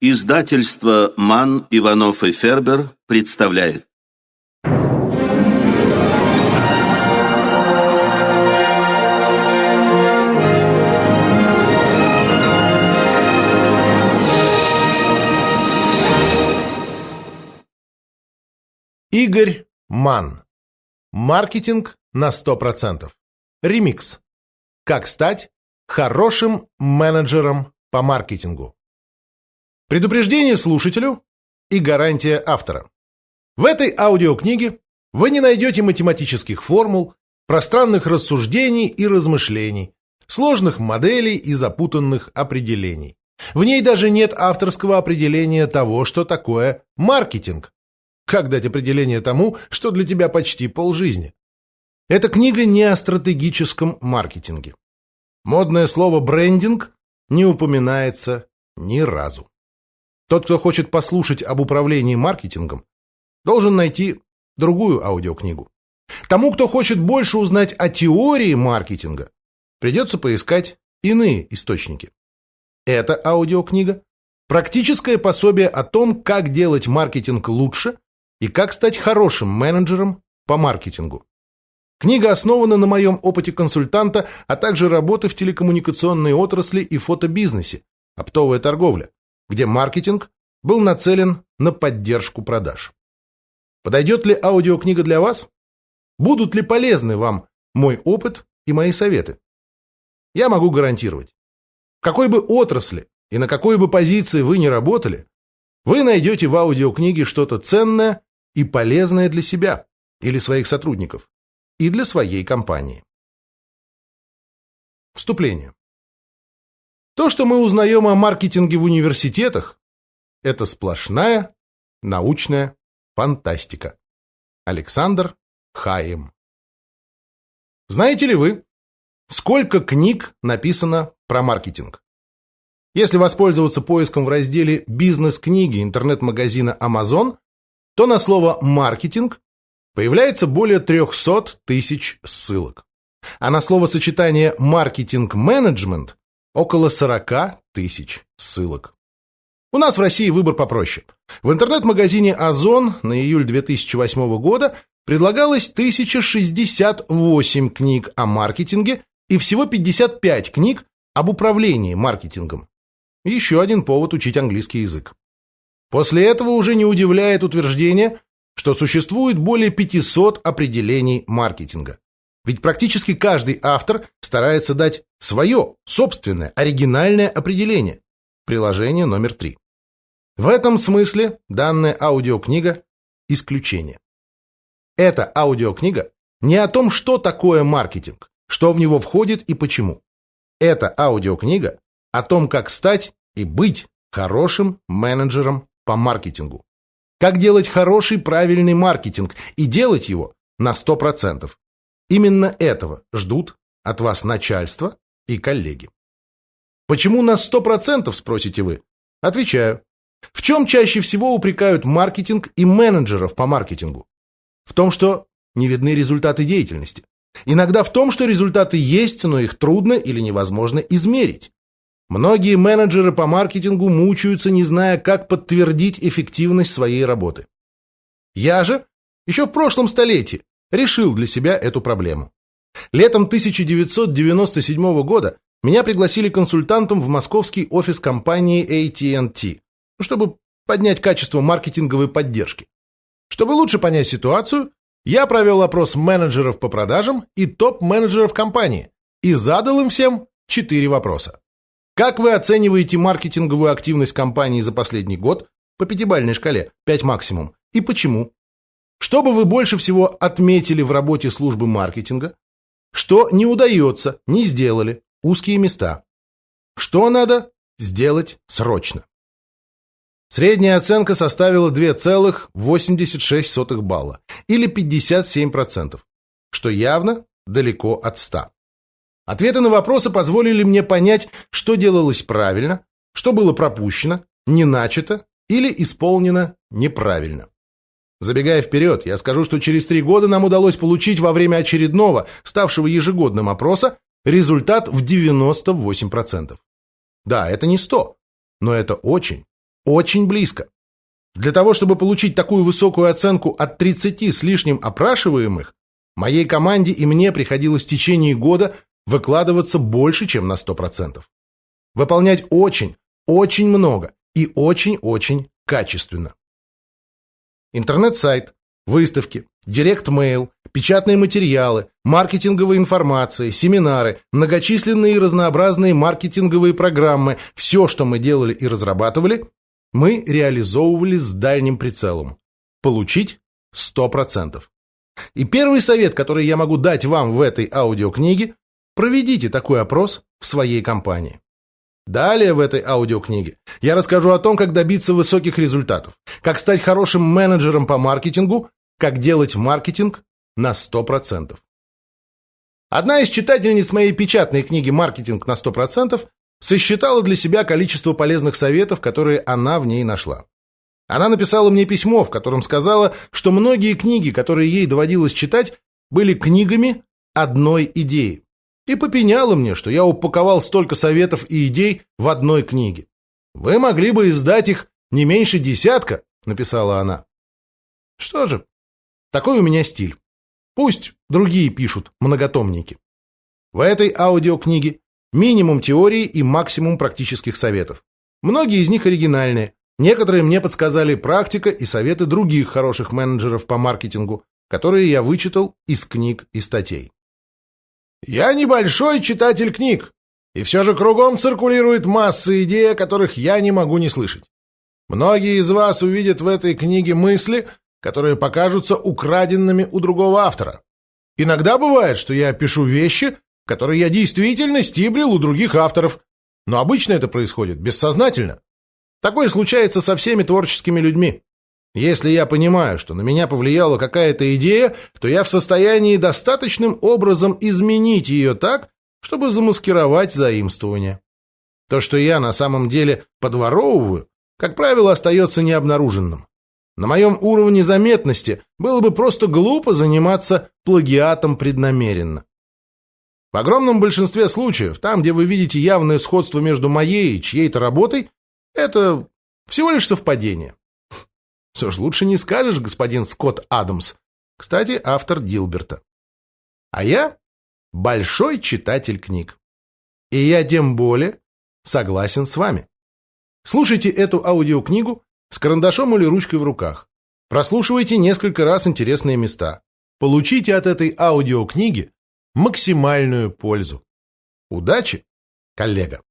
Издательство «Ман, Иванов и Фербер» представляет. Игорь Ман. Маркетинг на 100%. Ремикс. Как стать хорошим менеджером по маркетингу. Предупреждение слушателю и гарантия автора. В этой аудиокниге вы не найдете математических формул, пространных рассуждений и размышлений, сложных моделей и запутанных определений. В ней даже нет авторского определения того, что такое маркетинг. Как дать определение тому, что для тебя почти полжизни? Эта книга не о стратегическом маркетинге. Модное слово «брендинг» не упоминается ни разу. Тот, кто хочет послушать об управлении маркетингом, должен найти другую аудиокнигу. Тому, кто хочет больше узнать о теории маркетинга, придется поискать иные источники. Эта аудиокнига – практическое пособие о том, как делать маркетинг лучше и как стать хорошим менеджером по маркетингу. Книга основана на моем опыте консультанта, а также работы в телекоммуникационной отрасли и фотобизнесе, оптовая торговля где маркетинг был нацелен на поддержку продаж. Подойдет ли аудиокнига для вас? Будут ли полезны вам мой опыт и мои советы? Я могу гарантировать. В какой бы отрасли и на какой бы позиции вы ни работали, вы найдете в аудиокниге что-то ценное и полезное для себя или своих сотрудников, и для своей компании. Вступление. То, что мы узнаем о маркетинге в университетах, это сплошная научная фантастика. Александр Хаим. Знаете ли вы, сколько книг написано про маркетинг? Если воспользоваться поиском в разделе «Бизнес-книги» интернет-магазина Amazon, то на слово «маркетинг» появляется более 300 тысяч ссылок. А на словосочетание «маркетинг-менеджмент» около 40 тысяч ссылок. У нас в России выбор попроще. В интернет-магазине «Озон» на июль 2008 года предлагалось 1068 книг о маркетинге и всего 55 книг об управлении маркетингом. Еще один повод учить английский язык. После этого уже не удивляет утверждение, что существует более 500 определений маркетинга. Ведь практически каждый автор старается дать свое, собственное, оригинальное определение. Приложение номер три. В этом смысле данная аудиокнига – исключение. Эта аудиокнига не о том, что такое маркетинг, что в него входит и почему. Эта аудиокнига о том, как стать и быть хорошим менеджером по маркетингу. Как делать хороший правильный маркетинг и делать его на 100%. Именно этого ждут от вас начальство и коллеги. Почему на 100% спросите вы? Отвечаю. В чем чаще всего упрекают маркетинг и менеджеров по маркетингу? В том, что не видны результаты деятельности. Иногда в том, что результаты есть, но их трудно или невозможно измерить. Многие менеджеры по маркетингу мучаются, не зная, как подтвердить эффективность своей работы. Я же еще в прошлом столетии решил для себя эту проблему. Летом 1997 года меня пригласили консультантом в московский офис компании AT&T, чтобы поднять качество маркетинговой поддержки. Чтобы лучше понять ситуацию, я провел опрос менеджеров по продажам и топ-менеджеров компании и задал им всем четыре вопроса. Как вы оцениваете маркетинговую активность компании за последний год по пятибалльной шкале, 5 максимум, и почему? Что бы вы больше всего отметили в работе службы маркетинга? Что не удается, не сделали, узкие места? Что надо сделать срочно? Средняя оценка составила 2,86 балла, или 57%, что явно далеко от 100. Ответы на вопросы позволили мне понять, что делалось правильно, что было пропущено, не начато или исполнено неправильно. Забегая вперед, я скажу, что через три года нам удалось получить во время очередного, ставшего ежегодным опроса, результат в 98%. Да, это не 100, но это очень, очень близко. Для того, чтобы получить такую высокую оценку от 30 с лишним опрашиваемых, моей команде и мне приходилось в течение года выкладываться больше, чем на 100%. Выполнять очень, очень много и очень-очень качественно. Интернет-сайт, выставки, direct mail, печатные материалы, маркетинговая информация, семинары, многочисленные и разнообразные маркетинговые программы, все, что мы делали и разрабатывали, мы реализовывали с дальним прицелом. Получить 100%. И первый совет, который я могу дать вам в этой аудиокниге, проведите такой опрос в своей компании. Далее в этой аудиокниге я расскажу о том, как добиться высоких результатов, как стать хорошим менеджером по маркетингу, как делать маркетинг на 100%. Одна из читательниц моей печатной книги «Маркетинг на 100%» сосчитала для себя количество полезных советов, которые она в ней нашла. Она написала мне письмо, в котором сказала, что многие книги, которые ей доводилось читать, были книгами одной идеи. И попеняла мне, что я упаковал столько советов и идей в одной книге. «Вы могли бы издать их не меньше десятка», — написала она. Что же, такой у меня стиль. Пусть другие пишут многотомники. В этой аудиокниге Минимум теории и максимум практических советов. Многие из них оригинальные. Некоторые мне подсказали практика и советы других хороших менеджеров по маркетингу, которые я вычитал из книг и статей. Я небольшой читатель книг, и все же кругом циркулирует масса идей, о которых я не могу не слышать. Многие из вас увидят в этой книге мысли, которые покажутся украденными у другого автора. Иногда бывает, что я пишу вещи, которые я действительно стибрил у других авторов, но обычно это происходит бессознательно. Такое случается со всеми творческими людьми. Если я понимаю, что на меня повлияла какая-то идея, то я в состоянии достаточным образом изменить ее так, чтобы замаскировать заимствование. То, что я на самом деле подворовываю, как правило, остается необнаруженным. На моем уровне заметности было бы просто глупо заниматься плагиатом преднамеренно. В огромном большинстве случаев, там, где вы видите явное сходство между моей и чьей-то работой, это всего лишь совпадение. Что ж, лучше не скажешь, господин Скотт Адамс. Кстати, автор Дилберта. А я большой читатель книг. И я тем более согласен с вами. Слушайте эту аудиокнигу с карандашом или ручкой в руках. Прослушивайте несколько раз интересные места. Получите от этой аудиокниги максимальную пользу. Удачи, коллега!